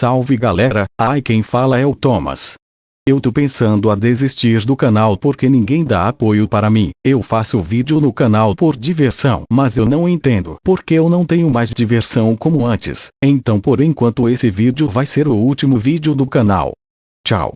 Salve galera, ai quem fala é o Thomas. Eu tô pensando a desistir do canal porque ninguém dá apoio para mim. Eu faço vídeo no canal por diversão, mas eu não entendo porque eu não tenho mais diversão como antes. Então por enquanto esse vídeo vai ser o último vídeo do canal. Tchau.